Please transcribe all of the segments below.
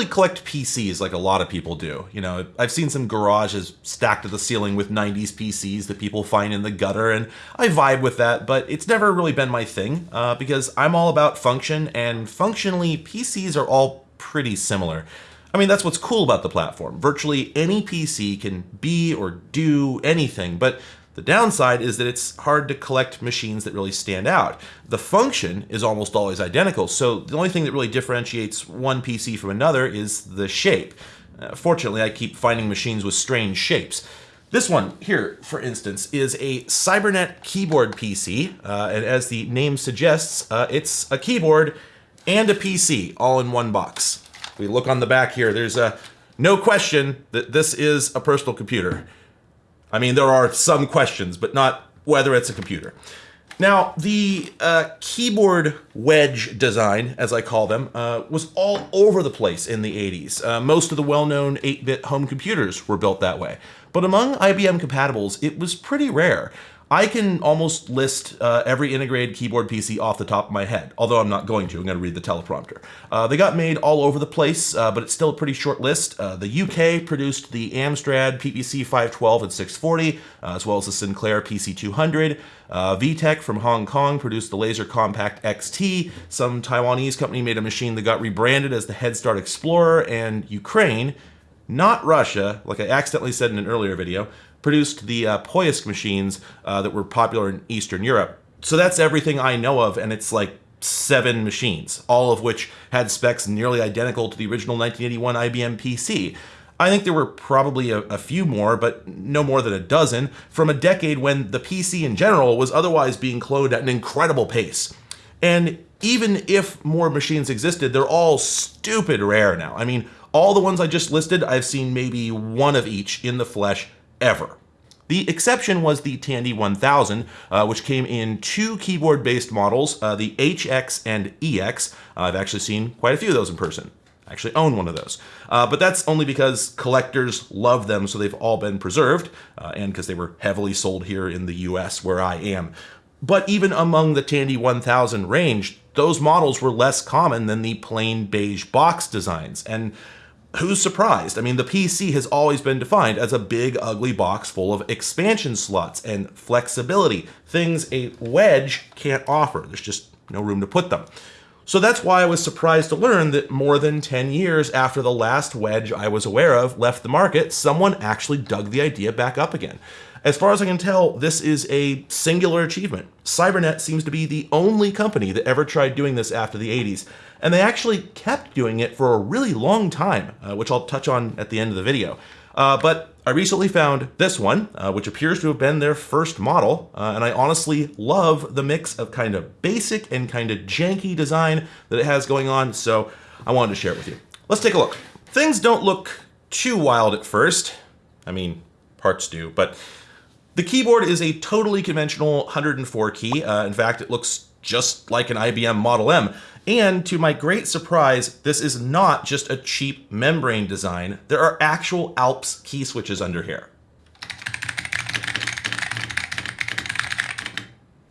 really collect PCs like a lot of people do. You know, I've seen some garages stacked to the ceiling with 90s PCs that people find in the gutter, and I vibe with that, but it's never really been my thing uh, because I'm all about function, and functionally, PCs are all pretty similar. I mean, that's what's cool about the platform. Virtually any PC can be or do anything, but the downside is that it's hard to collect machines that really stand out. The function is almost always identical, so the only thing that really differentiates one PC from another is the shape. Uh, fortunately, I keep finding machines with strange shapes. This one here, for instance, is a Cybernet keyboard PC, uh, and as the name suggests, uh, it's a keyboard and a PC all in one box. We look on the back here, there's a no question that this is a personal computer. I mean, there are some questions, but not whether it's a computer. Now, the uh, keyboard wedge design, as I call them, uh, was all over the place in the 80s. Uh, most of the well-known 8-bit home computers were built that way. But among IBM compatibles, it was pretty rare. I can almost list uh, every integrated keyboard PC off the top of my head, although I'm not going to. I'm going to read the teleprompter. Uh, they got made all over the place, uh, but it's still a pretty short list. Uh, the UK produced the Amstrad PPC 512 and 640, uh, as well as the Sinclair PC 200. Uh, VTech from Hong Kong produced the Laser Compact XT. Some Taiwanese company made a machine that got rebranded as the Head Start Explorer, and Ukraine, not Russia, like I accidentally said in an earlier video, produced the uh, machines uh, that were popular in Eastern Europe. So that's everything I know of, and it's like seven machines, all of which had specs nearly identical to the original 1981 IBM PC. I think there were probably a, a, few more, but no more than a dozen, from a decade when the PC in general was otherwise being cloned at an incredible pace. And even if more machines existed, they're all stupid rare now. I mean, all the ones I just listed, I've seen maybe one of each in the flesh ever. The exception was the Tandy 1000, uh, which came in two keyboard-based models, uh, the HX and EX. Uh, I've actually seen quite a few of those in person. I actually own one of those. Uh, but that's only because collectors love them, so they've all been preserved, uh, and because they were heavily sold here in the US, where I am. But even among the Tandy 1000 range, those models were less common than the plain beige box designs, and who's surprised? I mean, the PC has always been defined as a big, ugly box full of expansion slots and flexibility, things a wedge can't offer. There's just no room to put them. So that's why I was surprised to learn that more than 10 years after the last wedge I was aware of left the market, someone actually dug the idea back up again. As far as I can tell, this is a singular achievement. Cybernet seems to be the only company that ever tried doing this after the 80s, and they actually kept doing it for a really long time, uh, which I'll touch on at the end of the video. Uh, but I recently found this one, uh, which appears to have been their first model, uh, and I honestly love the mix of kind of basic and kind of janky design that it has going on, so I wanted to share it with you. Let's take a look. Things don't look too wild at first. I mean, parts do, but the keyboard is a totally conventional 104 key. Uh, in fact, it looks just like an IBM Model M. And to my great surprise, this is not just a cheap membrane design. There are actual Alps key switches under here.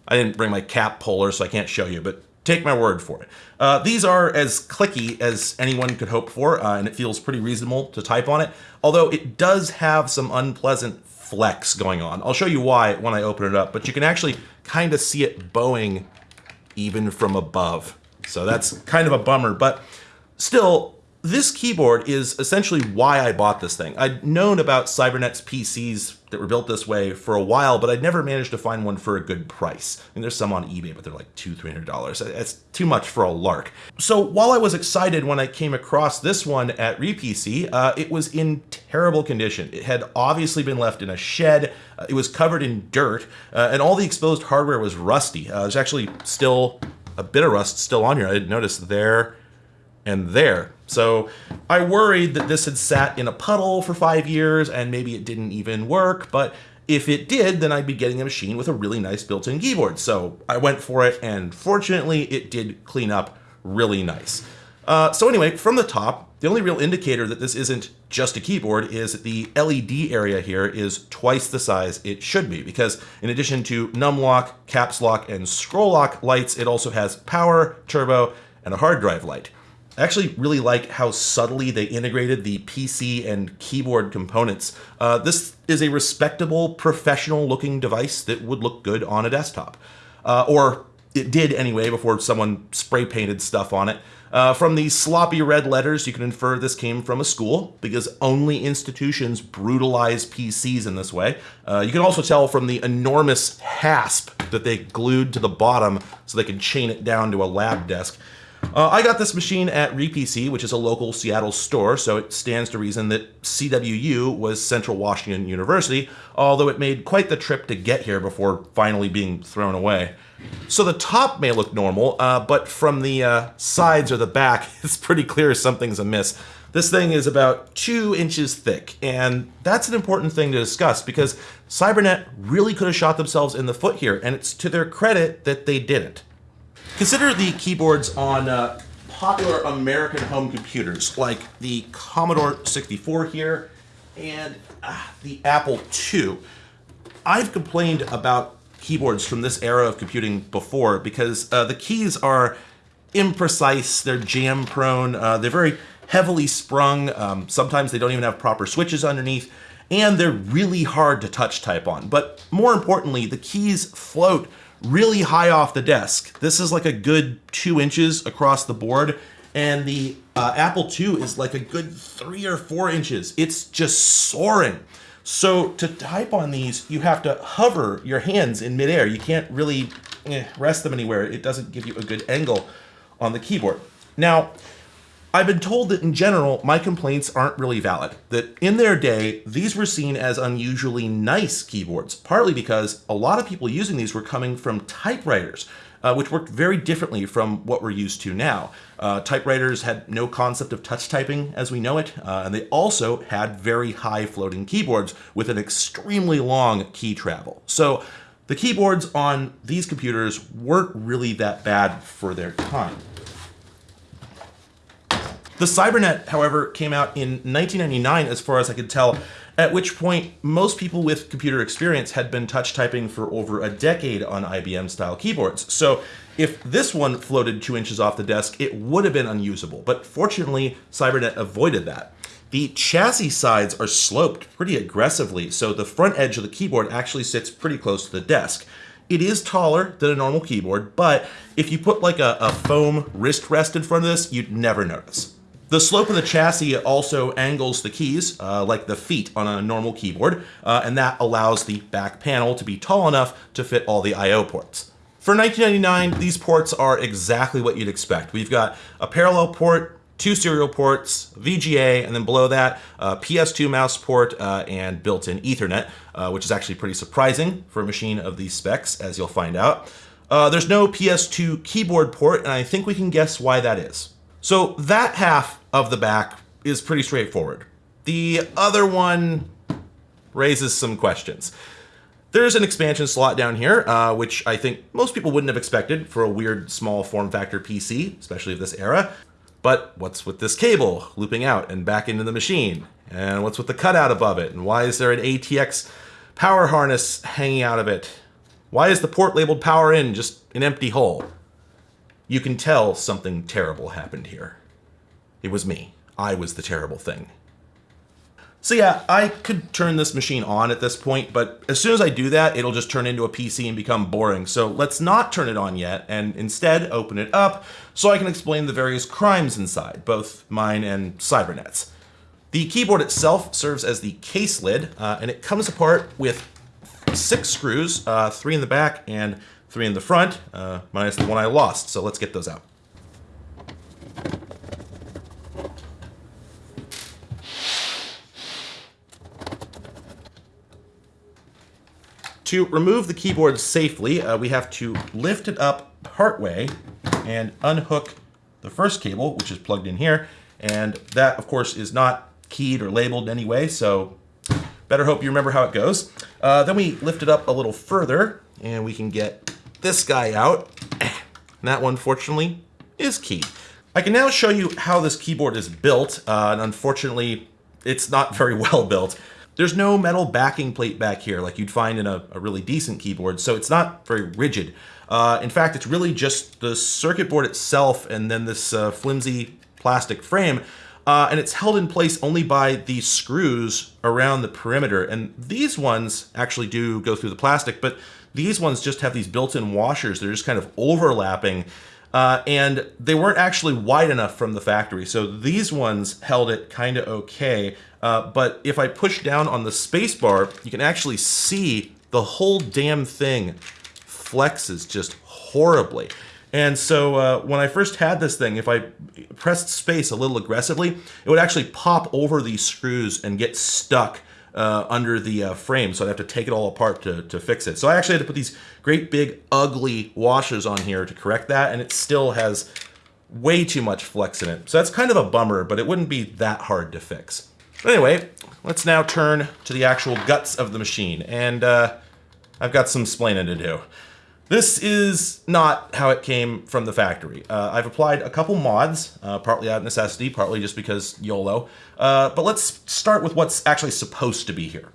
I didn't bring my cap puller, so I can't show you, but take my word for it. Uh, these are as clicky as anyone could hope for, uh, and it feels pretty reasonable to type on it, although it does have some unpleasant flex going on. I'll show you why when I open it up, but you can actually kind of see it bowing even from above. So that's kind of a bummer, but still, this keyboard is essentially why I bought this thing. I'd known about Cybernet's PCs that were built this way for a while, but I'd never managed to find one for a good price. I mean, there's some on eBay, but they're like two, three hundred dollars. That's too much for a lark. So while I was excited when I came across this one at RePC, uh, it was in terrible condition. It had obviously been left in a shed. Uh, it was covered in dirt, uh, and all the exposed hardware was rusty. Uh, there's actually still a bit of rust still on here. I didn't notice there and there. So I worried that this had sat in a puddle for five years and maybe it didn't even work, but if it did, then I'd be getting a machine with a really nice built-in keyboard. So I went for it, and fortunately, it did clean up really nice. Uh, so anyway, from the top, the only real indicator that this isn't just a keyboard is that the LED area here is twice the size it should be, because in addition to num lock, caps lock, and scroll lock lights, it also has power, turbo, and a hard drive light. I actually really like how subtly they integrated the PC and keyboard components. Uh, this is a respectable, professional looking device that would look good on a desktop. Uh, or it did anyway before someone spray painted stuff on it. Uh, from the sloppy red letters, you can infer this came from a school because only institutions brutalize PCs in this way. Uh, you can also tell from the enormous hasp that they glued to the bottom so they can chain it down to a lab desk. Uh, I got this machine at RePC, which is a local Seattle store, so it stands to reason that CWU was Central Washington University, although it made quite the trip to get here before finally being thrown away. So the top may look normal, uh, but from the uh, sides or the back, it's pretty clear something's amiss. This thing is about two inches thick, and that's an important thing to discuss because Cybernet really could have shot themselves in the foot here, and it's to their credit that they didn't. Consider the keyboards on uh, popular American home computers, like the Commodore 64 here and uh, the Apple II. I've complained about keyboards from this era of computing before because uh, the keys are imprecise, they're jam prone, uh, they're very heavily sprung, um, sometimes they don't even have proper switches underneath, and they're really hard to touch type on. But more importantly, the keys float really high off the desk. This is like a good two inches across the board, and the uh, Apple II is like a good three or four inches. It's just soaring. So to type on these, you have to hover your hands in midair. You can't really eh, rest them anywhere. It doesn't give you a good angle on the keyboard. Now, I've been told that in general, my complaints aren't really valid. That in their day, these were seen as unusually nice keyboards, partly because a lot of people using these were coming from typewriters, uh, which worked very differently from what we're used to now. Uh, typewriters had no concept of touch typing as we know it, uh, and they also had very high floating keyboards with an extremely long key travel. So the keyboards on these computers weren't really that bad for their time. The Cybernet, however, came out in 1999, as far as I could tell, at which point most people with computer experience had been touch typing for over a decade on IBM style keyboards. So if this one floated two inches off the desk, it would have been unusable. But fortunately, Cybernet avoided that. The chassis sides are sloped pretty aggressively, so the front edge of the keyboard actually sits pretty close to the desk. It is taller than a normal keyboard, but if you put like a, a foam wrist rest in front of this, you'd never notice. The slope of the chassis also angles the keys, uh, like the feet on a normal keyboard, uh, and that allows the back panel to be tall enough to fit all the I.O. ports. For 1999, these ports are exactly what you'd expect. We've got a parallel port, two serial ports, VGA, and then below that, uh, PS2 mouse port uh, and built-in Ethernet, uh, which is actually pretty surprising for a machine of these specs, as you'll find out. Uh, there's no PS2 keyboard port, and I think we can guess why that is. So that half of the back is pretty straightforward. The other one raises some questions. There's an expansion slot down here, uh, which I think most people wouldn't have expected for a weird small form factor PC, especially of this era. But what's with this cable looping out and back into the machine? And what's with the cutout above it? And why is there an ATX power harness hanging out of it? Why is the port labeled power in just an empty hole? You can tell something terrible happened here. It was me. I was the terrible thing. So yeah, I could turn this machine on at this point, but as soon as I do that, it'll just turn into a PC and become boring. So let's not turn it on yet, and instead open it up so I can explain the various crimes inside, both mine and Cybernet's. The keyboard itself serves as the case lid, uh, and it comes apart with six screws, uh, three in the back and three in the front, uh, minus the one I lost. So let's get those out. To remove the keyboard safely, uh, we have to lift it up partway and unhook the first cable, which is plugged in here. And that, of course, is not keyed or labeled in any way, so better hope you remember how it goes. Uh, then we lift it up a little further, and we can get this guy out. And that one, fortunately, is keyed. I can now show you how this keyboard is built, uh, and unfortunately, it's not very well built. There's no metal backing plate back here like you'd find in a, a really decent keyboard, so it's not very rigid. Uh, in fact, it's really just the circuit board itself and then this uh, flimsy plastic frame. Uh, and it's held in place only by these screws around the perimeter. And these ones actually do go through the plastic, but these ones just have these built-in washers. They're just kind of overlapping. Uh, and they weren't actually wide enough from the factory. So these ones held it kind of okay. Uh, but if I push down on the spacebar, you can actually see the whole damn thing flexes just horribly. And so uh, when I first had this thing, if I pressed space a little aggressively, it would actually pop over these screws and get stuck uh, under the uh, frame. So I'd have to take it all apart to, to fix it. So I actually had to put these great big ugly washers on here to correct that. And it still has way too much flex in it. So that's kind of a bummer, but it wouldn't be that hard to fix. But anyway, let's now turn to the actual guts of the machine. And uh, I've got some splaining to do. This is not how it came from the factory. Uh, I've applied a couple mods, uh, partly out of necessity, partly just because YOLO. Uh, but let's start with what's actually supposed to be here.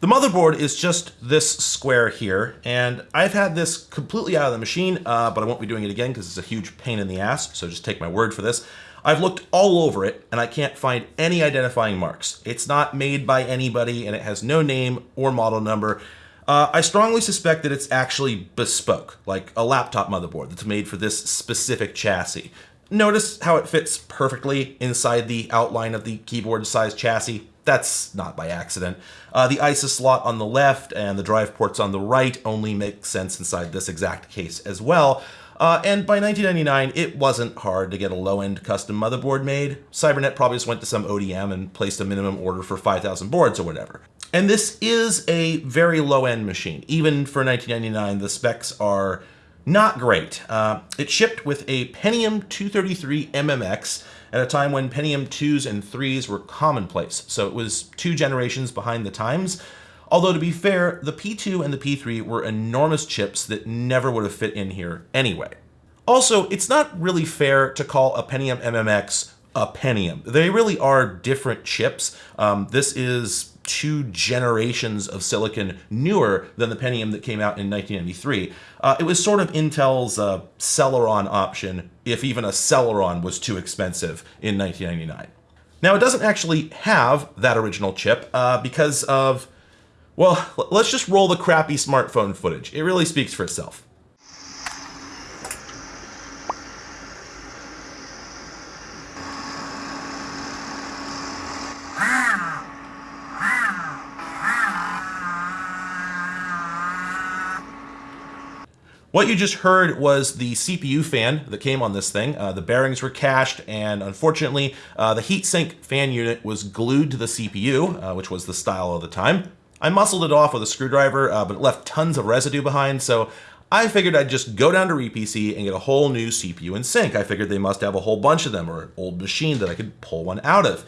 The motherboard is just this square here, and I've had this completely out of the machine, uh, but I won't be doing it again because it's a huge pain in the ass, so just take my word for this. I've looked all over it and I can't find any identifying marks. It's not made by anybody and it has no name or model number. Uh, I strongly suspect that it's actually bespoke, like a laptop motherboard that's made for this specific chassis. Notice how it fits perfectly inside the outline of the keyboard size chassis. That's not by accident. Uh, the ISA slot on the left and the drive ports on the right only make sense inside this exact case as well. Uh, and by 1999, it wasn't hard to get a low-end custom motherboard made. Cybernet probably just went to some ODM and placed a minimum order for 5,000 boards or whatever. And this is a very low-end machine. Even for 1999, the specs are not great. Uh, it shipped with a Pentium 233 MMX at a time when Pentium 2s and 3s were commonplace, so it was two generations behind the times. Although to be fair, the P2 and the P3 were enormous chips that never would have fit in here anyway. Also, it's not really fair to call a Pentium MMX a Pentium. They really are different chips. Um, this is two generations of silicon newer than the Pentium that came out in 1993. Uh, it was sort of Intel's uh, Celeron option, if even a Celeron was too expensive in 1999. Now, it doesn't actually have that original chip uh, because of well, let's just roll the crappy smartphone footage. It really speaks for itself. What you just heard was the CPU fan that came on this thing. Uh, the bearings were cached, and unfortunately, uh, the heatsink fan unit was glued to the CPU, uh, which was the style of the time. I muscled it off with a screwdriver, uh, but it left tons of residue behind, so I figured I'd just go down to RePC and get a whole new CPU and sink. I figured they must have a whole bunch of them, or an old machine that I could pull one out of.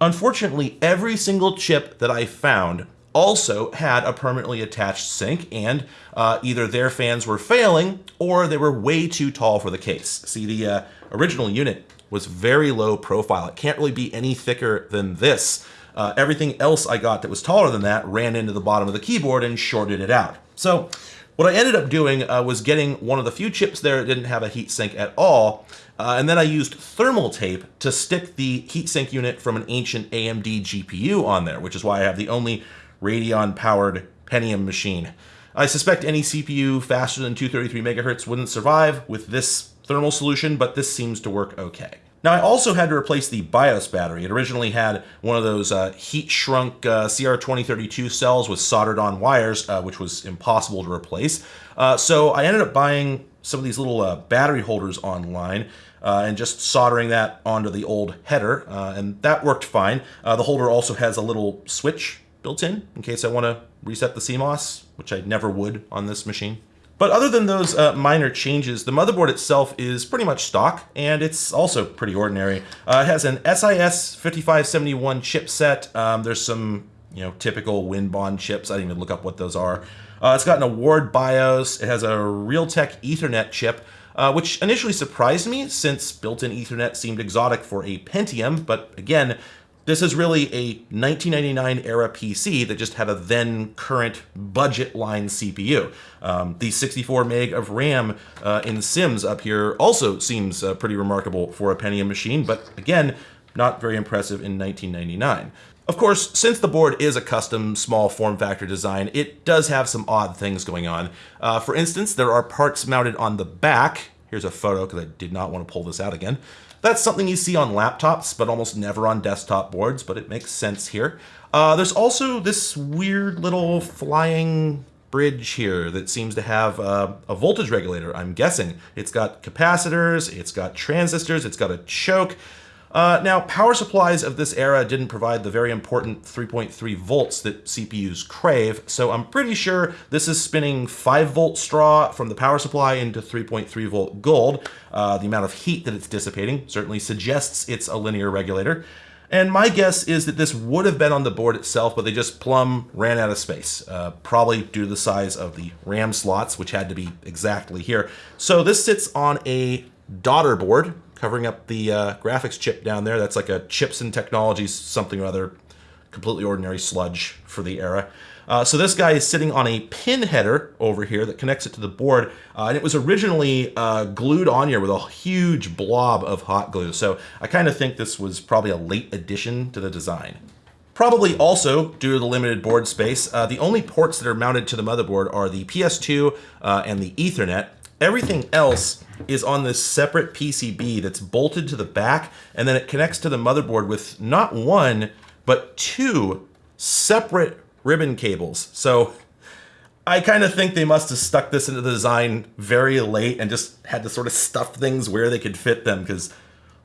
Unfortunately, every single chip that I found also had a permanently attached sink, and uh, either their fans were failing or they were way too tall for the case. See, the uh, original unit was very low profile. It can't really be any thicker than this. Uh, everything else I got that was taller than that ran into the bottom of the keyboard and shorted it out. So what I ended up doing uh, was getting one of the few chips there that didn't have a heatsink at all, uh, and then I used thermal tape to stick the heatsink unit from an ancient AMD GPU on there, which is why I have the only Radeon-powered Pentium machine. I suspect any CPU faster than 233 megahertz wouldn't survive with this thermal solution, but this seems to work okay. Now I also had to replace the BIOS battery. It originally had one of those uh, heat shrunk uh, CR2032 cells with soldered on wires, uh, which was impossible to replace. Uh, so I ended up buying some of these little uh, battery holders online uh, and just soldering that onto the old header, and that worked fine. the holder also has a little switch built in in case I want to reset the CMOS, which I never would on this machine. But other than those uh, minor changes, the motherboard itself is pretty much stock, and it's also pretty ordinary. Uh, it has an SIS 5571 chipset. Um, there's some, you know, typical Winbond chips. I didn't even look up what those are. Uh, it's got an Award BIOS. It has a Realtek Ethernet chip, uh, which initially surprised me since built-in Ethernet seemed exotic for a Pentium, but again, This is really a 1999 era PC that just had a then current budget line CPU. Um, the 64 meg of RAM uh, in SIMMs up here also seems uh, pretty remarkable for a Pentium machine, but again, not very impressive in 1999. Of course, since the board is a custom small form factor design, it does have some odd things going on. Uh, for instance, there are parts mounted on the back. Here's a photo because I did not want to pull this out again. That's something you see on laptops, but almost never on desktop boards, but it makes sense here. Uh, there's also this weird little flying bridge here that seems to have uh, a voltage regulator, I'm guessing. It's got capacitors, it's got transistors, it's got a choke. Uh, now, power supplies of this era didn't provide the very important 3.3 volts that CPUs crave, so I'm pretty sure this is spinning 5 volt straw from the power supply into 3.3 volt gold. Uh, the amount of heat that it's dissipating certainly suggests it's a linear regulator. And my guess is that this would have been on the board itself, but they just plumb ran out of space, uh, probably due to the size of the RAM slots, which had to be exactly here. So this sits on a daughter board covering up the uh, graphics chip down there. That's like a chips and Technologies something or other, completely ordinary sludge for the era. Uh, so this guy is sitting on a pin header over here that connects it to the board, uh, and it was originally uh, glued on here with a huge blob of hot glue. So I kind of think this was probably a late addition to the design. Probably also, due to the limited board space, uh, the only ports that are mounted to the motherboard are the PS2 uh, and the Ethernet. Everything else is on this separate PCB that's bolted to the back, and then it connects to the motherboard with not one, but two separate ribbon cables. So I kind of think they must have stuck this into the design very late and just had to sort of stuff things where they could fit them because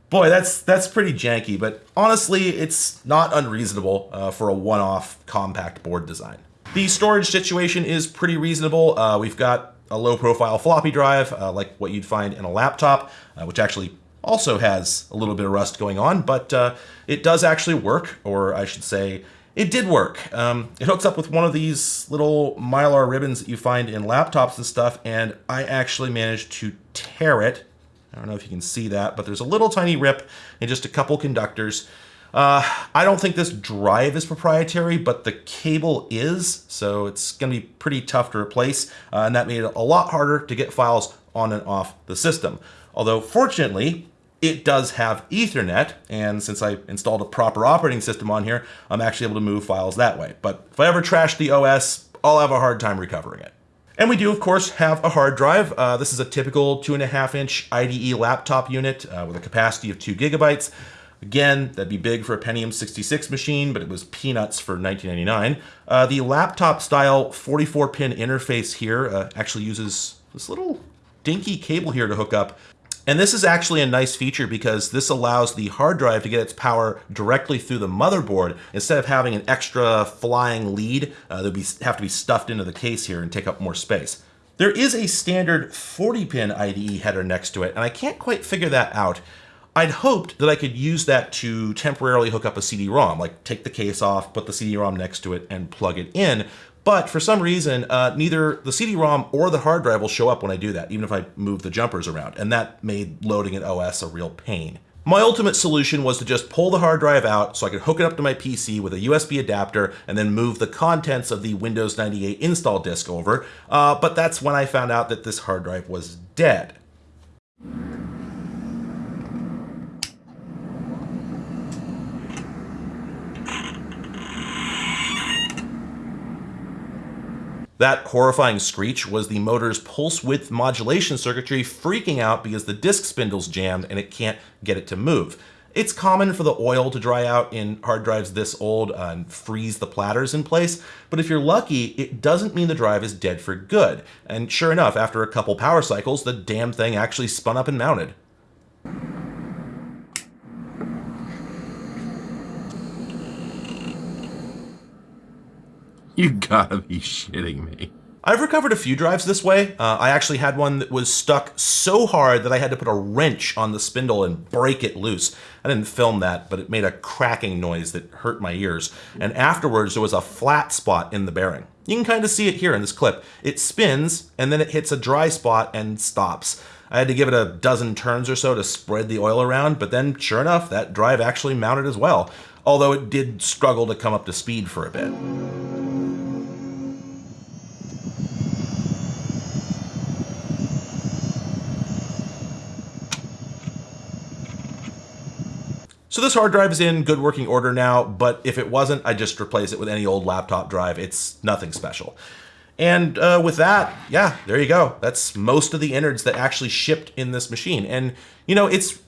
boy, that's that's pretty janky. But honestly, it's not unreasonable uh, for a one-off compact board design. The storage situation is pretty reasonable. Uh, we've got a low profile floppy drive, uh, like what you'd find in a laptop, uh, which actually also has a little bit of rust going on, but uh, it does actually work, or I should say, it did work. Um, it hooks up with one of these little mylar ribbons that you find in laptops and stuff, and I actually managed to tear it. I don't know if you can see that, but there's a little tiny rip in just a couple conductors. Uh, I don't think this drive is proprietary, but the cable is, so it's going to be pretty tough to replace, uh, and that made it a lot harder to get files on and off the system. Although, fortunately, it does have Ethernet, and since I installed a proper operating system on here, I'm actually able to move files that way. But if I ever trash the OS, I'll have a hard time recovering it. And we do, of course, have a hard drive. Uh, this is a typical two and a half inch IDE laptop unit uh, with a capacity of two gigabytes. Again, that'd be big for a Pentium 66 machine, but it was peanuts for 1999. Uh, the laptop style 44 pin interface here uh, actually uses this little dinky cable here to hook up. And this is actually a nice feature because this allows the hard drive to get its power directly through the motherboard instead of having an extra flying lead uh, that would have to be stuffed into the case here and take up more space. There is a standard 40 pin IDE header next to it, and I can't quite figure that out. I'd hoped that I could use that to temporarily hook up a CD-ROM, like take the case off, put the CD-ROM next to it, and plug it in. But for some reason, uh, neither the CD-ROM or the hard drive will show up when I do that, even if I move the jumpers around, and that made loading an OS a real pain. My ultimate solution was to just pull the hard drive out so I could hook it up to my PC with a USB adapter and then move the contents of the Windows 98 install disk over, uh, but that's when I found out that this hard drive was dead. That horrifying screech was the motor's pulse width modulation circuitry freaking out because the disk spindle's jammed and it can't get it to move. It's common for the oil to dry out in hard drives this old uh, and freeze the platters in place, but if you're lucky, it doesn't mean the drive is dead for good. And sure enough, after a couple power cycles, the damn thing actually spun up and mounted. You gotta be shitting me. I've recovered a few drives this way. Uh, I actually had one that was stuck so hard that I had to put a wrench on the spindle and break it loose. I didn't film that, but it made a cracking noise that hurt my ears. And afterwards, there was a flat spot in the bearing. You can kind of see it here in this clip. It spins, and then it hits a dry spot and stops. I had to give it a dozen turns or so to spread the oil around, but then sure enough, that drive actually mounted as well. Although it did struggle to come up to speed for a bit. So this hard drive is in good working order now, but if it wasn't, I'd just replace it with any old laptop drive. It's nothing special. And uh, with that, yeah, there you go. That's most of the innards that actually shipped in this machine. And, you know, it's,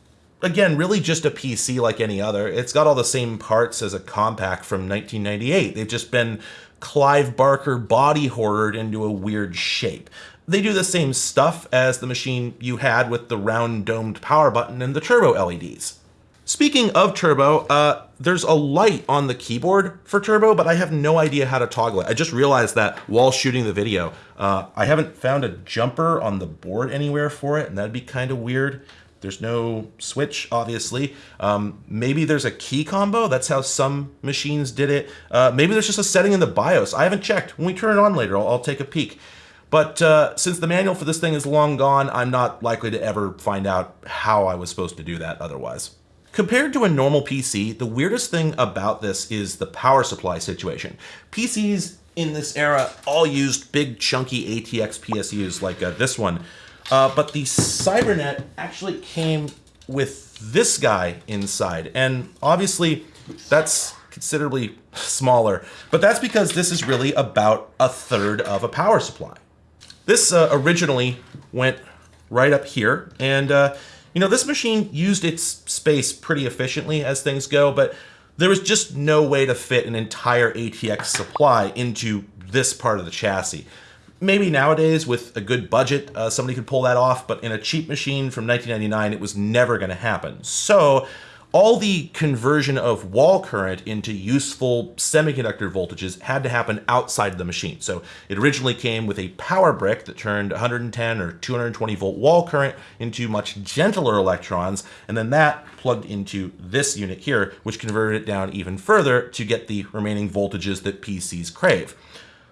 again, really just a PC like any other. It's got all the same parts as a Compaq from 1998. They've just been Clive Barker body hoarded into a weird shape. They do the same stuff as the machine you had with the round domed power button and the turbo LEDs. Speaking of turbo, uh, there's a light on the keyboard for turbo, but I have no idea how to toggle it. I just realized that while shooting the video. Uh, I haven't found a jumper on the board anywhere for it, and that'd be kind of weird. There's no switch, obviously. Um, maybe there's a key combo. That's how some machines did it. Uh, maybe there's just a setting in the BIOS. I haven't checked. When we turn it on later, I'll, I'll take a peek. But uh, since the manual for this thing is long gone, I'm not likely to ever find out how I was supposed to do that otherwise. Compared to a normal PC, the weirdest thing about this is the power supply situation. PCs in this era all used big chunky ATX PSUs like uh, this one, uh, but the Cybernet actually came with this guy inside, and obviously that's considerably smaller, but that's because this is really about a third of a power supply. This uh, originally went right up here, and uh, you know, this machine used its space pretty efficiently as things go, but there was just no way to fit an entire ATX supply into this part of the chassis. Maybe nowadays, with a good budget, uh, somebody could pull that off, but in a cheap machine from 1999, it was never going to happen. So all the conversion of wall current into useful semiconductor voltages had to happen outside the machine. So it originally came with a power brick that turned 110 or 220 volt wall current into much gentler electrons, and then that plugged into this unit here, which converted it down even further to get the remaining voltages that PCs crave.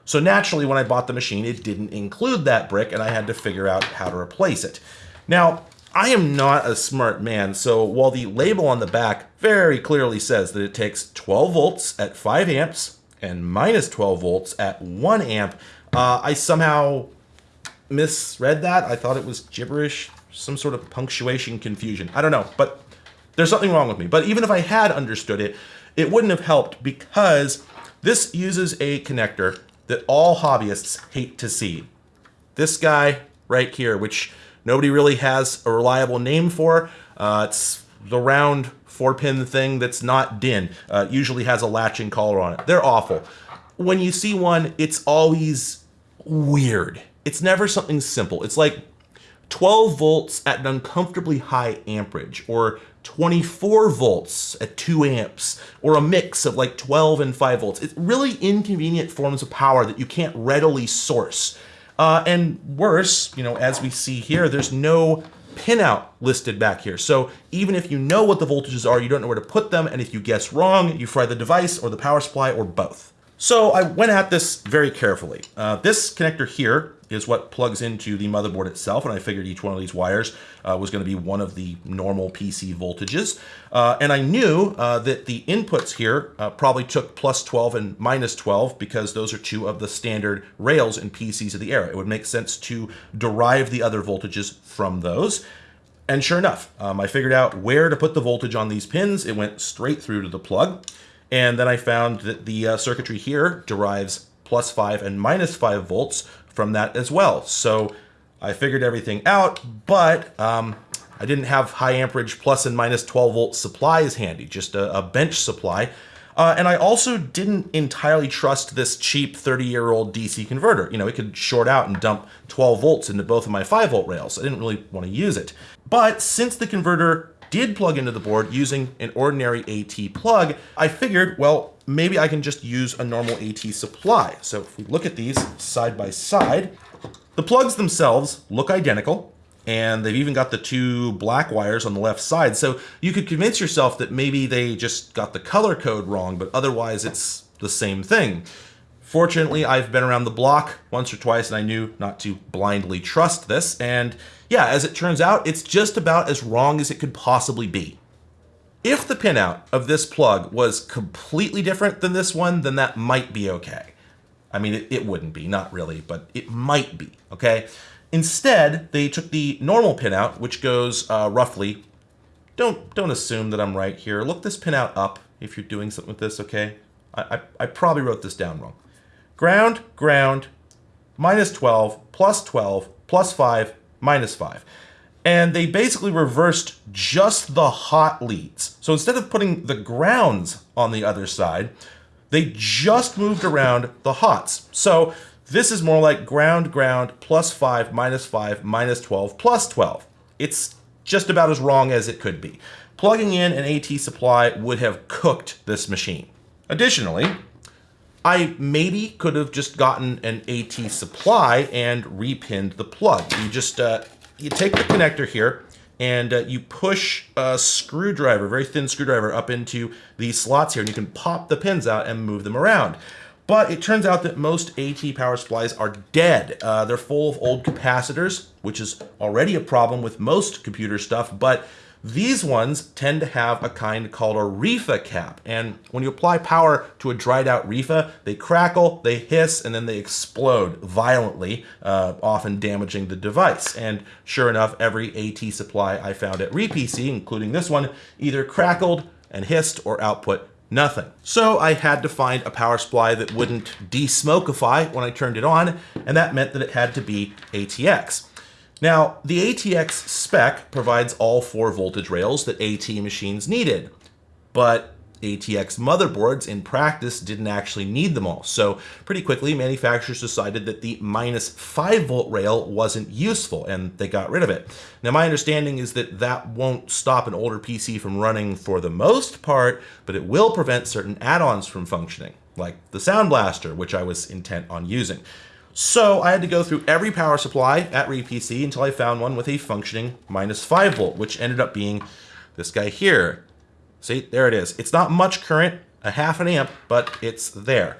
So naturally, when I bought the machine, it didn't include that brick, and I had to figure out how to replace it. Now, I am not a smart man, so while the label on the back very clearly says that it takes 12 volts at 5 amps and minus 12 volts at 1 amp, uh, I somehow misread that. I thought it was gibberish, some sort of punctuation confusion. I don't know, but there's something wrong with me. But even if I had understood it, it wouldn't have helped because this uses a connector that all hobbyists hate to see. This guy right here, which nobody really has a reliable name for. Uh, it's the round four pin thing that's not DIN. Uh, usually has a latching collar on it. They're awful. When you see one, it's always weird. It's never something simple. It's like 12 volts at an uncomfortably high amperage, or 24 volts at 2 amps, or a mix of like 12 and 5 volts. It's really inconvenient forms of power that you can't readily source. Uh, and worse, you know, as we see here, there's no pinout listed back here. So even if you know what the voltages are, you don't know where to put them. And if you guess wrong, you fry the device or the power supply or both. So I went at this very carefully. Uh, this connector here is what plugs into the motherboard itself, and I figured each one of these wires uh, was going to be one of the normal PC voltages. Uh, and I knew uh, that the inputs here uh, probably took plus 12 and minus 12 because those are two of the standard rails in PCs of the era. It would make sense to derive the other voltages from those. And sure enough, um, I figured out where to put the voltage on these pins. It went straight through to the plug. And then I found that the uh, circuitry here derives plus 5 and minus 5 volts from that as well. So I figured everything out, but um, I didn't have high amperage plus and minus 12 volt supplies handy, just a, a bench supply. Uh, and I also didn't entirely trust this cheap 30 year old DC converter. You know, it could short out and dump 12 volts into both of my 5 volt rails. I didn't really want to use it. But since the converter did plug into the board using an ordinary AT plug, I figured, well, maybe I can just use a normal AT supply. So if we look at these side by side, the plugs themselves look identical, and they've even got the two black wires on the left side. So you could convince yourself that maybe they just got the color code wrong, but otherwise it's the same thing. Fortunately, I've been around the block once or twice and I knew not to blindly trust this. And yeah, as it turns out, it's just about as wrong as it could possibly be. If the pinout of this plug was completely different than this one, then that might be okay. I mean, it, it wouldn't be, not really, but it might be, okay? Instead, they took the normal pinout, which goes uh, roughly, don't, don't assume that I'm right here. Look this pinout up if you're doing something with this, okay? I, I, I probably wrote this down wrong. Ground, ground, minus 12, plus 12, plus 5, minus 5. And they basically reversed just the hot leads. So instead of putting the grounds on the other side, they just moved around the hots. So this is more like ground, ground, plus 5, minus 5, minus 12, plus 12. It's just about as wrong as it could be. Plugging in an AT supply would have cooked this machine. Additionally, I maybe could have just gotten an AT supply and repinned the plug. You just, uh, you take the connector here and uh, you push a screwdriver, very thin screwdriver, up into these slots here, and you can pop the pins out and move them around. But it turns out that most AT power supplies are dead. Uh, they're full of old capacitors, which is already a problem with most computer stuff, but these ones tend to have a kind called a RIFA cap. And when you apply power to a dried out RIFA, they crackle, they hiss, and then they explode violently, uh, often damaging the device. And sure enough, every AT supply I found at RePC, including this one, either crackled and hissed or output nothing. So I had to find a power supply that wouldn't desmokify when I turned it on, and that meant that it had to be ATX. Now, the ATX spec provides all four voltage rails that AT machines needed, but ATX motherboards in practice didn't actually need them all. So pretty quickly, manufacturers decided that the minus 5 volt rail wasn't useful and they got rid of it. Now my understanding is that that won't stop an older PC from running for the most part, but it will prevent certain add-ons from functioning, like the Sound Blaster, which I was intent on using. So I had to go through every power supply at RePC until I found one with a functioning minus 5 volt, which ended up being this guy here. See, there it is. It's not much current, a half an amp, but it's there.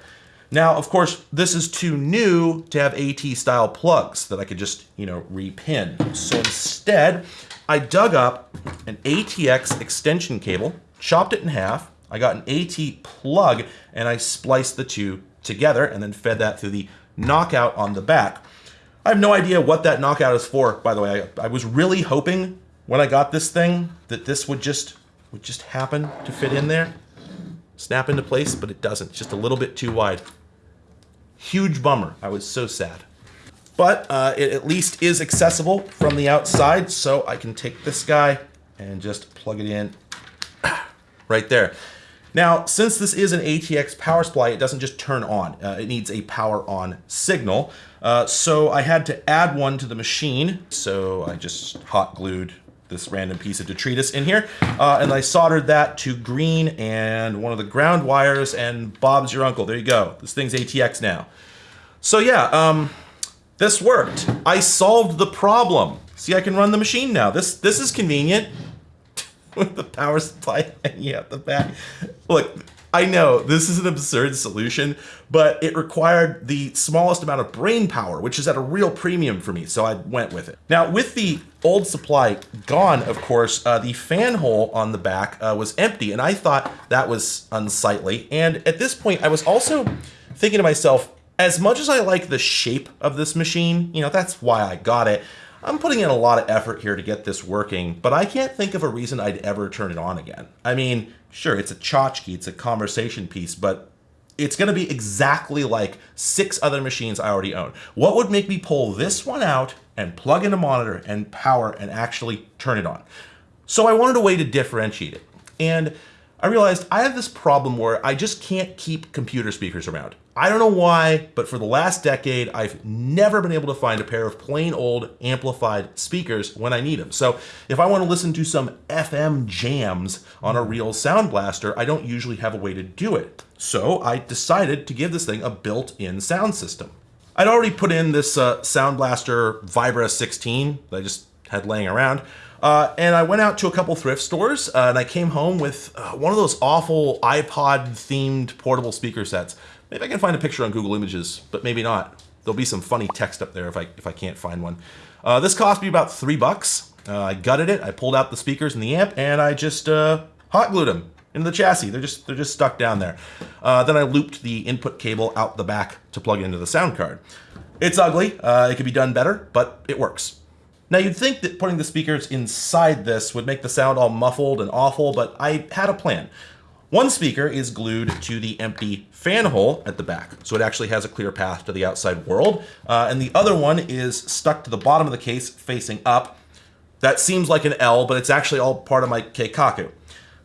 Now, of course, this is too new to have AT style plugs that I could just, you know, repin. So instead, I dug up an ATX extension cable, chopped it in half, I got an AT plug, and I spliced the two together and then fed that through the knockout on the back. I have no idea what that knockout is for, by the way. I, I was really hoping when I got this thing that this would just would just happen to fit in there, snap into place, but it doesn't. It's just a little bit too wide. Huge bummer. I was so sad. But uh, it at least is accessible from the outside, so I can take this guy and just plug it in right there. Now, since this is an ATX power supply, it doesn't just turn on. Uh, it needs a power on signal. Uh, so I had to add one to the machine. So I just hot glued this random piece of detritus in here. Uh, and I soldered that to green and one of the ground wires and Bob's your uncle. There you go. This thing's ATX now. So yeah, um, this worked. I solved the problem. See, I can run the machine now. This, this is convenient. with the power supply hanging out the back. Look, I know this is an absurd solution, but it required the smallest amount of brain power, which is at a real premium for me, so I went with it. Now, with the old supply gone, of course, uh, the fan hole on the back uh, was empty, and I thought that was unsightly. And at this point, I was also thinking to myself, as much as I like the shape of this machine, you know, that's why I got it, I'm putting in a lot of effort here to get this working, but I can't think of a reason I'd ever turn it on again. I mean, sure, it's a tchotchke, it's a conversation piece, but it's going to be exactly like six other machines I already own. What would make me pull this one out and plug in a monitor and power and actually turn it on? So I wanted a way to differentiate it. And I realized I have this problem where I just can't keep computer speakers around. I don't know why, but for the last decade, I've never been able to find a pair of plain old amplified speakers when I need them. So if I want to listen to some FM jams on a real Sound Blaster, I don't usually have a way to do it. So I decided to give this thing a built-in sound system. I'd already put in this uh, Sound Blaster Vibra 16 that I just had laying around. Uh, and I went out to a couple thrift stores uh, and I came home with uh, one of those awful iPod themed portable speaker sets. Maybe I can find a picture on Google Images, but maybe not. There'll be some funny text up there if I, if I can't find one. Uh, this cost me about three bucks. Uh, I gutted it, I pulled out the speakers and the amp, and I just uh, hot glued them into the chassis. They're just they're just stuck down there. Uh, then I looped the input cable out the back to plug into the sound card. It's ugly. Uh, it could be done better, but it works. Now you'd think that putting the speakers inside this would make the sound all muffled and awful, but I had a plan. One speaker is glued to the empty fan hole at the back, so it actually has a clear path to the outside world. Uh, and the other one is stuck to the bottom of the case facing up. That seems like an L, but it's actually all part of my Keikaku.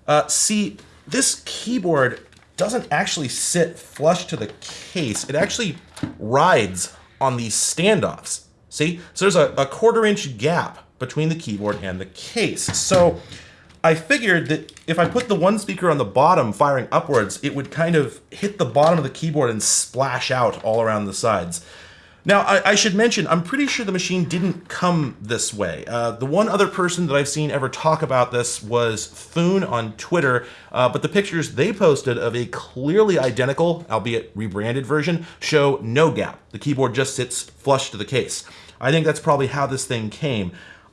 Uh, see, this keyboard doesn't actually sit flush to the case. It actually rides on these standoffs. See? So there's a, a quarter inch gap between the keyboard and the case. So I figured that if I put the one speaker on the bottom firing upwards, it would kind of hit the bottom of the keyboard and splash out all around the sides. Now, I, I, should mention, I'm pretty sure the machine didn't come this way. Uh, the one other person that I've seen ever talk about this was Foon on Twitter, uh, but the pictures they posted of a clearly identical, albeit rebranded version, show no gap. The keyboard just sits flush to the case. I think that's probably how this thing came.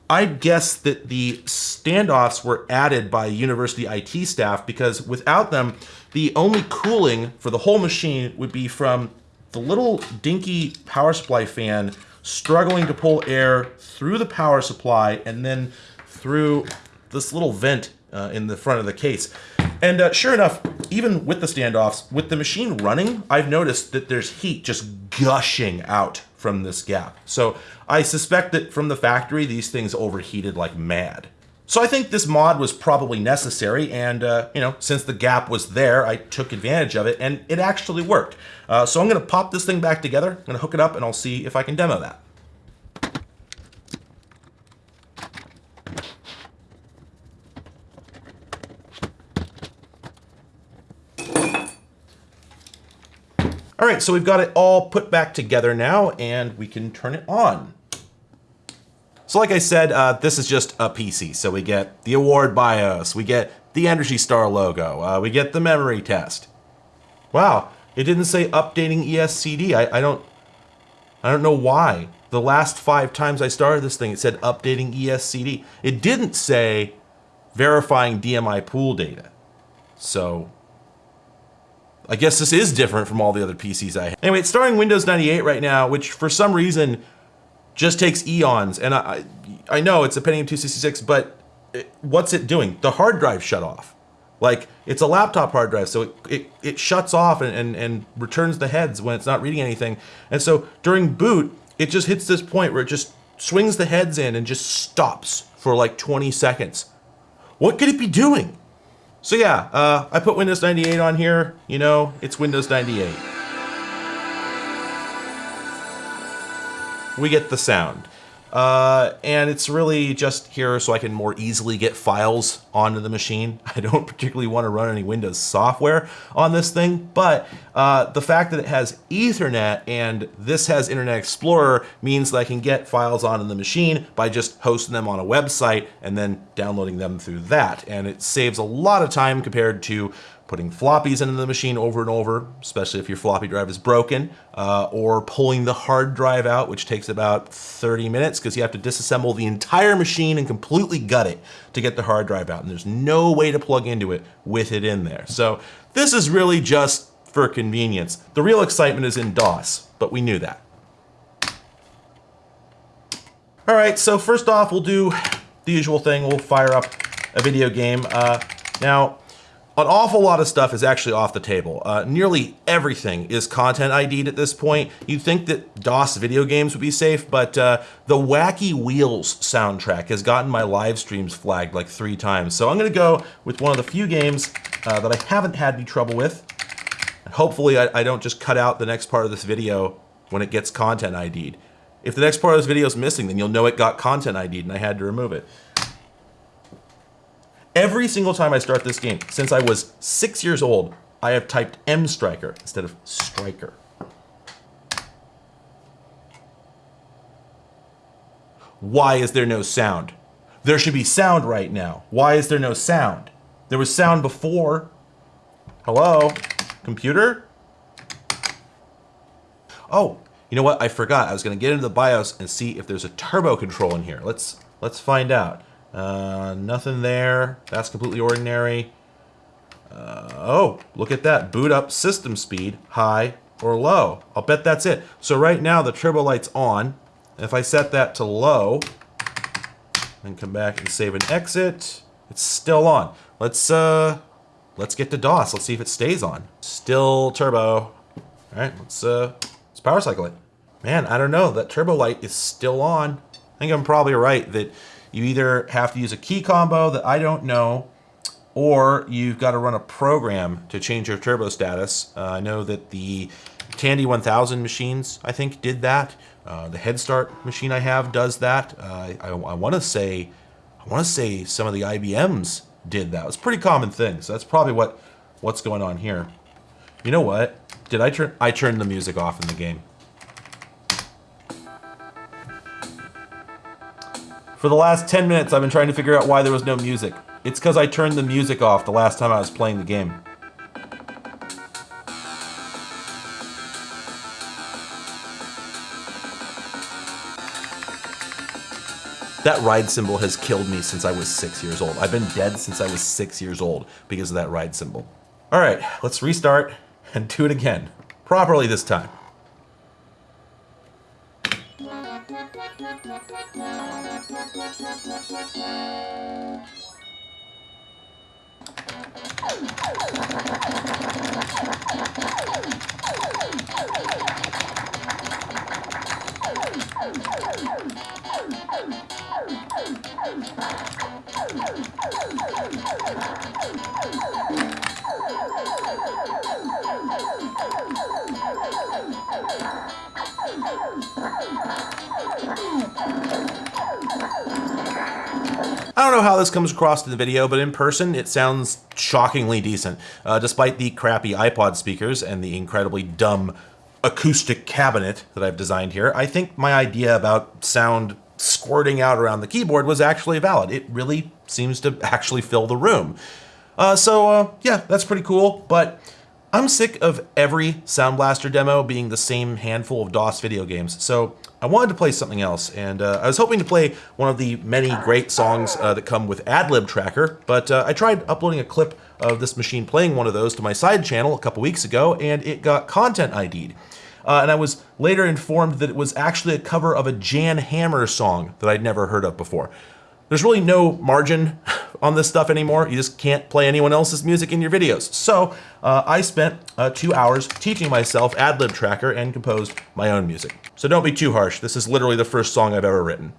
I'd guess that the standoffs were added by university IT staff because without them, the only cooling for the whole machine would be from the little dinky power supply fan struggling to pull air through the power supply and then through this little vent uh, in the front of the case. And uh, sure enough, even with the standoffs, with the machine running, I've noticed that there's heat just gushing out from this gap. So I suspect that from the factory, these things overheated like mad. So I think this mod was probably necessary, and uh, you know, since the gap was there, I took advantage of it, and it actually worked. Uh, so I'm going to pop this thing back together, I'm to hook it up, and I'll see if I can demo that. All right, so we've got it all put back together now, and we can turn it on. So like I said, uh, this is just a PC. So we get the award BIOS, we get the Energy Star logo, uh, we get the memory test. Wow, it didn't say updating ESCD. I, I don't, I don't know why. The last five times I started this thing, it said updating ESCD. It didn't say verifying DMI pool data. So I guess this is different from all the other PCs I have. Anyway, it's starting Windows 98 right now, which for some reason just takes eons. And I, I know it's a Pentium 266, but it, what's it doing? The hard drive shut off. Like it's a laptop hard drive, so it, it, it shuts off and, and, and returns the heads when it's not reading anything. And so during boot, it just hits this point where it just swings the heads in and just stops for like 20 seconds. What could it be doing? So yeah, uh, I put Windows 98 on here. You know, it's Windows 98. we get the sound. Uh, and it's really just here so I can more easily get files onto the machine. I don't particularly want to run any Windows software on this thing, but uh, the fact that it has Ethernet and this has Internet Explorer means that I can get files onto the machine by just hosting them on a website and then downloading them through that. And it saves a lot of time compared to putting floppies into the machine over and over, especially if your floppy drive is broken, uh, or pulling the hard drive out, which takes about 30 minutes because you have to disassemble the entire machine and completely gut it to get the hard drive out. And there's no way to plug into it with it in there. So this is really just for convenience. The real excitement is in DOS, but we knew that. All right, so first off, we'll do the usual thing. We'll fire up a video game. Uh, now, an awful lot of stuff is actually off the table. Uh, nearly everything is content ID'd at this point. You'd think that DOS video games would be safe, but uh, the Wacky Wheels soundtrack has gotten my live streams flagged like three times. So I'm gonna go with one of the few games uh, that I haven't had any trouble with. And hopefully I, I don't just cut out the next part of this video when it gets content ID'd. If the next part of this video is missing, then you'll know it got content ID'd and I had to remove it. Every single time I start this game, since I was six years old, I have typed M Striker instead of Striker. Why is there no sound? There should be sound right now. Why is there no sound? There was sound before. Hello? Computer? Oh, you know what? I forgot. I was going to get into the BIOS and see if there's a turbo control in here. Let's let's find out. Uh, nothing there. That's completely ordinary. Uh, oh, look at that. Boot up system speed, high or low. I'll bet that's it. So right now the turbo light's on. If I set that to low, and come back and save and exit, it's still on. Let's uh, let's get to DOS. Let's see if it stays on. Still turbo. All right, let's uh, let's power cycle it. Man, I don't know. That turbo light is still on. I think I'm probably right that you either have to use a key combo that I don't know, or you've got to run a program to change your turbo status. Uh, I know that the Tandy 1000 machines, I think, did that. Uh, the Head Start machine I have does that. Uh, I, I want to say, I want to say some of the IBMs did that. It's a pretty common thing. So that's probably what what's going on here. You know what? Did I turn I turned the music off in the game? For the last 10 minutes, I've been trying to figure out why there was no music. It's because I turned the music off the last time I was playing the game. That ride symbol has killed me since I was six years old. I've been dead since I was six years old because of that ride symbol. All right, let's restart and do it again. Properly this time. Oh, I don't know how this comes across in the video, but in person it sounds shockingly decent. Uh, despite the crappy iPod speakers and the incredibly dumb acoustic cabinet that I've designed here, I think my idea about sound squirting out around the keyboard was actually valid. It really seems to actually fill the room. Uh, so uh, yeah, that's pretty cool, but I'm sick of every Sound Blaster demo being the same handful of DOS video games, so I wanted to play something else, and uh, I was hoping to play one of the many great songs uh, that come with AdLib Tracker, but uh, I tried uploading a clip of this machine playing one of those to my side channel a couple weeks ago, and it got content ID'd. Uh, and I was later informed that it was actually a cover of a Jan Hammer song that I'd never heard of before. There's really no margin on this stuff anymore. You just can't play anyone else's music in your videos. So uh, I spent uh, two hours teaching myself AdLib Tracker and composed my own music. So don't be too harsh. This is literally the first song I've ever written.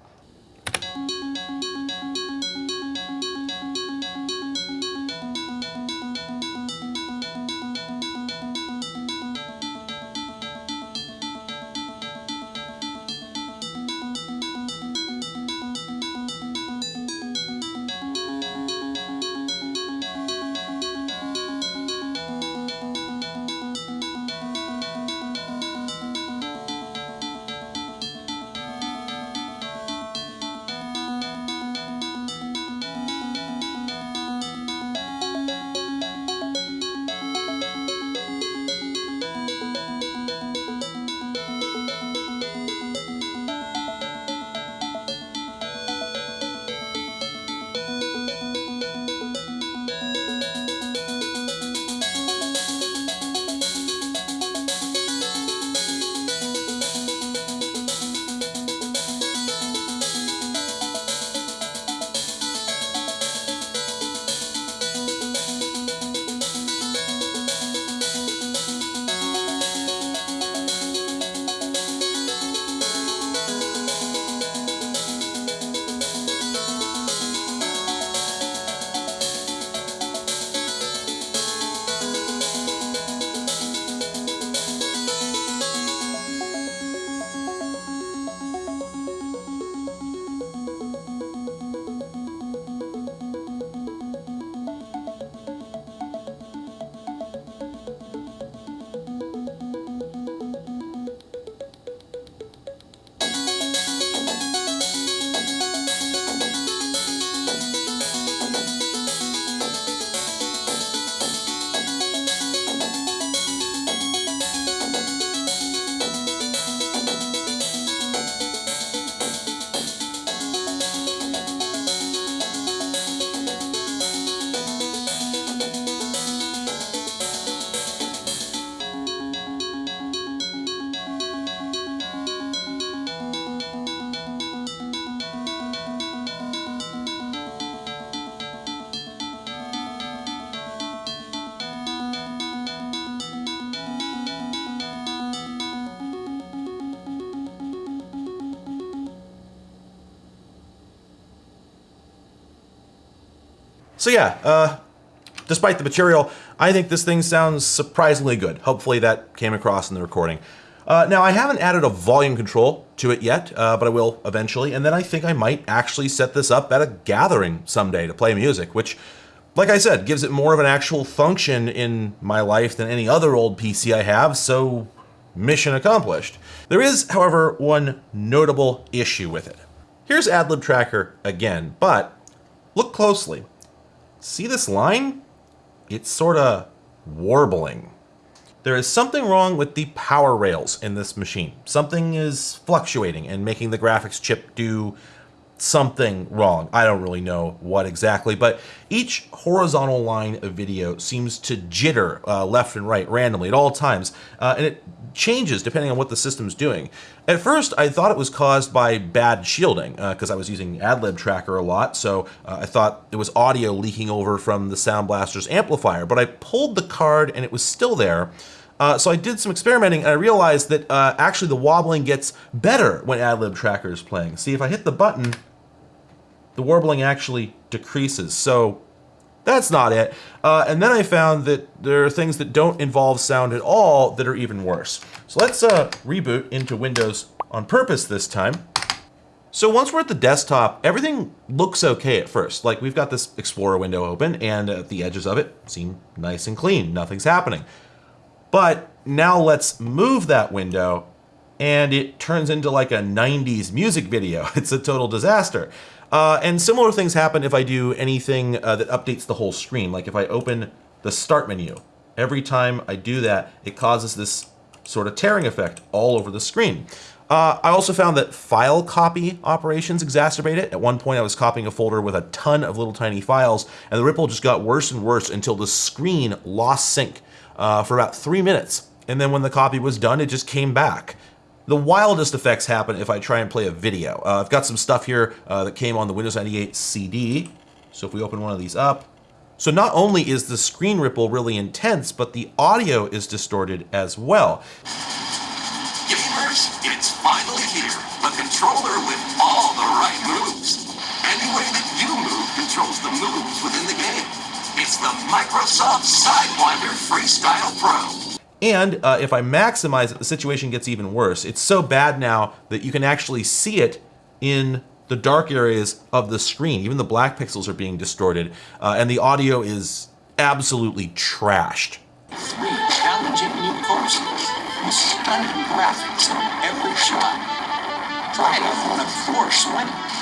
So yeah, uh, despite the material, I think this thing sounds surprisingly good. Hopefully that came across in the recording. Uh, now, I haven't added a volume control to it yet, uh, but I will eventually. And then I think I might actually set this up at a gathering someday to play music, which, like I said, gives it more of an actual function in my life than any other old PC I have, so mission accomplished. There is, however, one notable issue with it. Here's AdLib Tracker again, but look closely. See this line? It's sort of warbling. There is something wrong with the power rails in this machine. Something is fluctuating and making the graphics chip do something wrong. I don't really know what exactly, but each horizontal line of video seems to jitter uh, left and right randomly at all times, uh, and it changes depending on what the system's doing. At first, I thought it was caused by bad shielding because uh, I was using AdLib Tracker a lot, so uh, I thought it was audio leaking over from the Sound Blaster's amplifier, but I pulled the card and it was still there. Uh, so I did some experimenting and I realized that uh, actually the wobbling gets better when AdLib Tracker is playing. See, if I hit the button, the warbling actually decreases. So that's not it. Uh, and then I found that there are things that don't involve sound at all that are even worse. So let's uh, reboot into Windows on purpose this time. So once we're at the desktop, everything looks okay at first. Like we've got this Explorer window open and uh, the edges of it seem nice and clean. Nothing's happening. But now let's move that window and it turns into like a 90s music video. It's a total disaster. Uh, and similar things happen if I do anything uh, that updates the whole screen. Like if I open the start menu, every time I do that, it causes this sort of tearing effect all over the screen. Uh, I also found that file copy operations exacerbate it. At one point I was copying a folder with a ton of little tiny files and the ripple just got worse and worse until the screen lost sync uh, for about three minutes. And then when the copy was done, it just came back. The wildest effects happen if I try and play a video. Uh, I've got some stuff here uh, that came on the Windows 98 CD. So if we open one of these up, so not only is the screen ripple really intense, but the audio is distorted as well. Gamers, it's finally here. The controller with all the right moves. Any way that you move controls the moves within the game. It's the Microsoft Sidewinder Freestyle Pro. And uh, if I maximize it, the situation gets even worse. It's so bad now that you can actually see it in the dark areas of the screen. Even the black pixels are being distorted, uh, and the audio is absolutely trashed. Three challenging new courses with stunning graphics on every shot. Try it on four swimmers.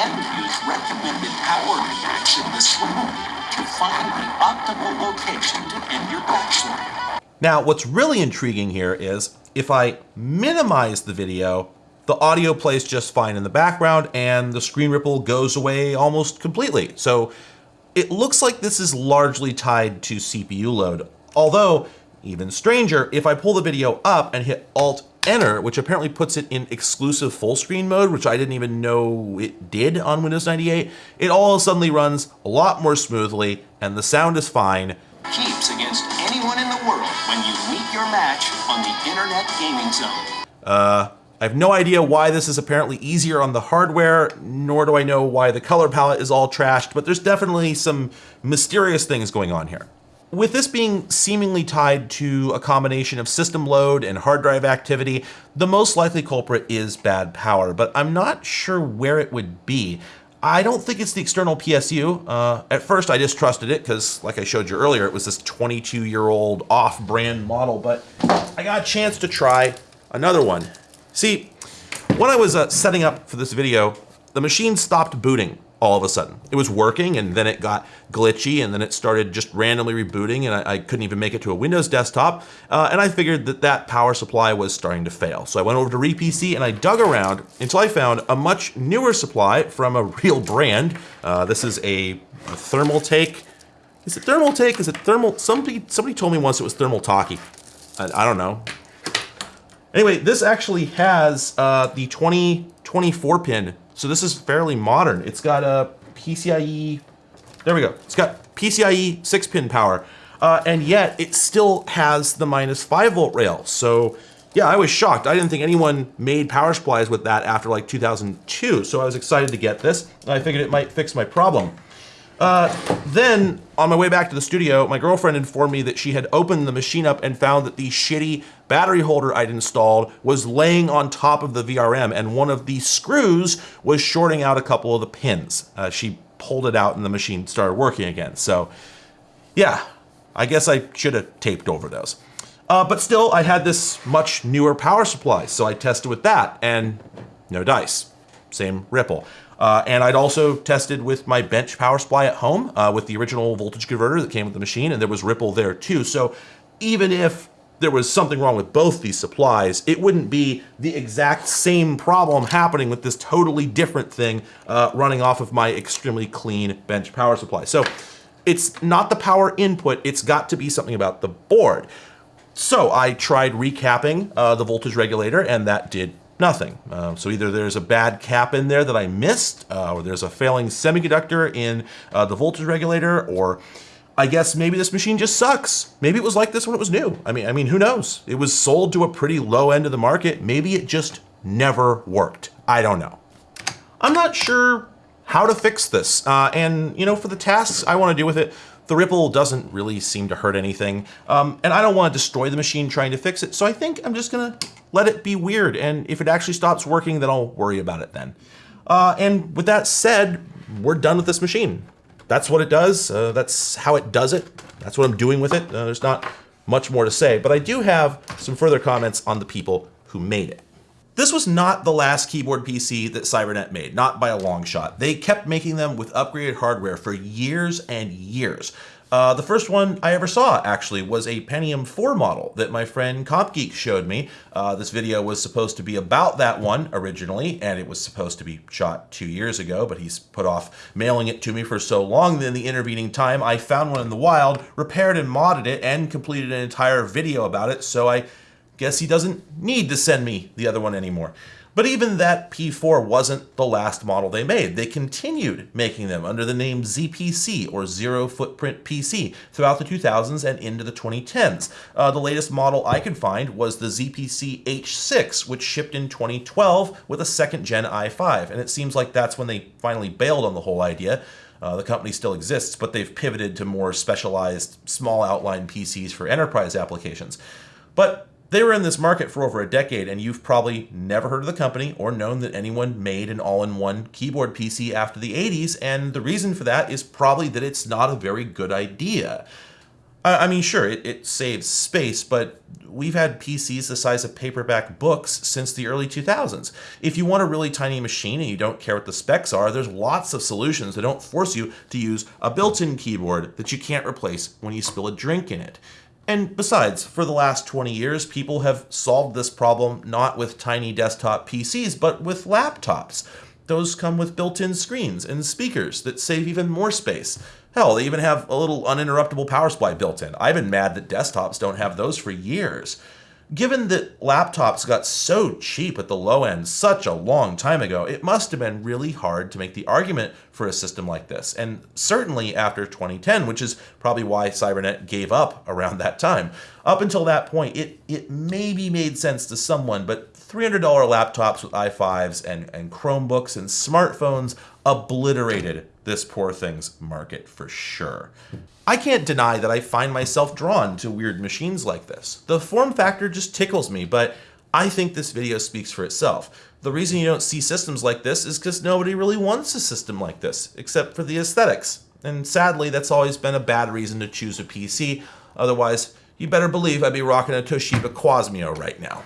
And use recommended power attacks in the swim to find the optimal location to end your backswing. Now, what's really intriguing here is if I minimize the video, the audio plays just fine in the background and the screen ripple goes away almost completely. So it looks like this is largely tied to CPU load. Although, even stranger, if I pull the video up and hit Alt Enter, which apparently puts it in exclusive full screen mode, which I didn't even know it did on Windows 98, it all suddenly runs a lot more smoothly and the sound is fine. Keeps against match on the Internet Gaming Zone. Uh, I have no idea why this is apparently easier on the hardware, nor do I know why the color palette is all trashed, but there's definitely some mysterious things going on here. With this being seemingly tied to a combination of system load and hard drive activity, the most likely culprit is bad power, but I'm not sure where it would be. I don't think it's the external PSU. Uh, at first I distrusted it because like I showed you earlier, it was this 22 year old off brand model, but I got a chance to try another one. See, when I was uh, setting up for this video, the machine stopped booting all of a sudden. It was working and then it got glitchy and then it started just randomly rebooting and I, I couldn't even make it to a Windows desktop. Uh, and I figured that that power supply was starting to fail. So I went over to RePC and I dug around until I found a much newer supply from a real brand. Uh, this is a, a Thermaltake. Is it Thermaltake? Is it thermal? Somebody, somebody told me once it was Thermaltake. I, I don't know. Anyway, this actually has uh, the 2024 pin so this is fairly modern. It's got a PCIe, there we go. It's got PCIe six pin power. Uh, and yet it still has the minus five volt rail. So yeah, I was shocked. I didn't think anyone made power supplies with that after like 2002. So I was excited to get this. I figured it might fix my problem. Then, on my way back to the studio, my girlfriend informed me that she had opened the machine up and found that the shitty battery holder I'd installed was laying on top of the VRM, and one of the screws was shorting out a couple of the pins. Uh, she pulled it out, and the machine started working again. So, yeah, I guess I should have taped over those. Uh, but still, I had this much newer power supply, so I tested with that, and no dice. Same ripple. Uh, and I'd also tested with my bench power supply at home uh, with the original voltage converter that came with the machine, and there was ripple there too. So even if there was something wrong with both these supplies, it wouldn't be the exact same problem happening with this totally different thing uh, running off of my extremely clean bench power supply. So it's not the power input, it's got to be something about the board. So I tried recapping uh, the voltage regulator and that did nothing. Uh, so either there's a bad cap in there that I missed, uh, or there's a failing semiconductor in uh, the voltage regulator, or I guess maybe this machine just sucks. Maybe it was like this when it was new. I mean, I mean, who knows? It was sold to a pretty low end of the market. Maybe it just never worked. I don't know. I'm not sure how to fix this. Uh, and, you know, for the tasks I want to do with it, the ripple doesn't really seem to hurt anything. Um, and I don't want to destroy the machine trying to fix it. So I think I'm just going to let it be weird. And if it actually stops working, then I'll worry about it then. Uh, and with that said, we're done with this machine. That's what it does. Uh, that's how it does it. That's what I'm doing with it. Uh, there's not much more to say, but I do have some further comments on the people who made it. This was not the last keyboard PC that Cybernet made, not by a long shot. They kept making them with upgraded hardware for years and years. Uh, the first one I ever saw, actually, was a Pentium 4 model that my friend CompGeek showed me. Uh, this video was supposed to be about that one originally, and it was supposed to be shot two years ago, but he's put off mailing it to me for so long that in the intervening time, I found one in the wild, repaired and modded it, and completed an entire video about it, so I guess he doesn't need to send me the other one anymore. But even that P4 wasn't the last model they made. They continued making them under the name ZPC or Zero Footprint PC throughout the 2000s and into the 2010s. Uh, the latest model I could find was the ZPC H6, which shipped in 2012 with a second gen i5. And it seems like that's when they finally bailed on the whole idea. Uh, the company still exists, but they've pivoted to more specialized small outline PCs for enterprise applications. But they were in this market for over a decade, and you've probably never heard of the company or known that anyone made an all in one keyboard PC after the 80s, and the reason for that is probably that it's not a very good idea. I mean, sure, it, it, saves space, but we've had PCs the size of paperback books since the early 2000s. If you want a really tiny machine and you don't care what the specs are, there's lots of solutions that don't force you to use a built-in keyboard that you can't replace when you spill a drink in it. And besides, for the last 20 years, people have solved this problem not with tiny desktop PCs, but with laptops. Those come with built-in screens and speakers that save even more space. Hell, they even have a little uninterruptible power supply built in. I've been mad that desktops don't have those for years. Given that laptops got so cheap at the low end such a long time ago, it must have been really hard to make the argument for a system like this. And certainly after 2010, which is probably why Cybernet gave up around that time. Up until that point, it, it maybe made sense to someone, but $300 laptops with i5s and, and Chromebooks and smartphones obliterated this poor thing's market for sure. I can't deny that I find myself drawn to weird machines like this. The form factor just tickles me, but I think this video speaks for itself. The reason you don't see systems like this is because nobody really wants a system like this, except for the aesthetics. And sadly, that's always been a bad reason to choose a PC. Otherwise, you better believe I'd be rocking a Toshiba Qosmio right now.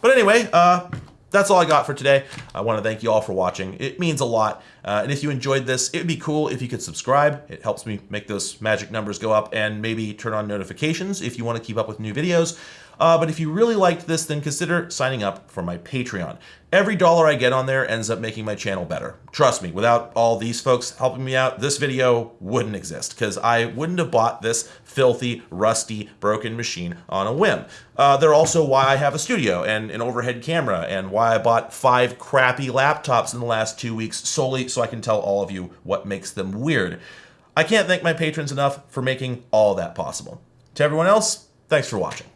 But anyway, uh, that's all I got for today. I want to thank you all for watching. It means a lot. Uh, and if you enjoyed this, it would be cool if you could subscribe. It helps me make those magic numbers go up and maybe turn on notifications if you want to keep up with new videos. Uh, but if you really liked this, then consider signing up for my Patreon. Every dollar I get on there ends up making my channel better. Trust me, without all these folks helping me out, this video wouldn't exist because I wouldn't have bought this filthy, rusty, broken machine on a whim. Uh, they're also why I have a studio and an overhead camera and why I bought five crappy laptops in the last two weeks solely so I can tell all of you what makes them weird. I can't thank my patrons enough for making all that possible. To everyone else, thanks for watching.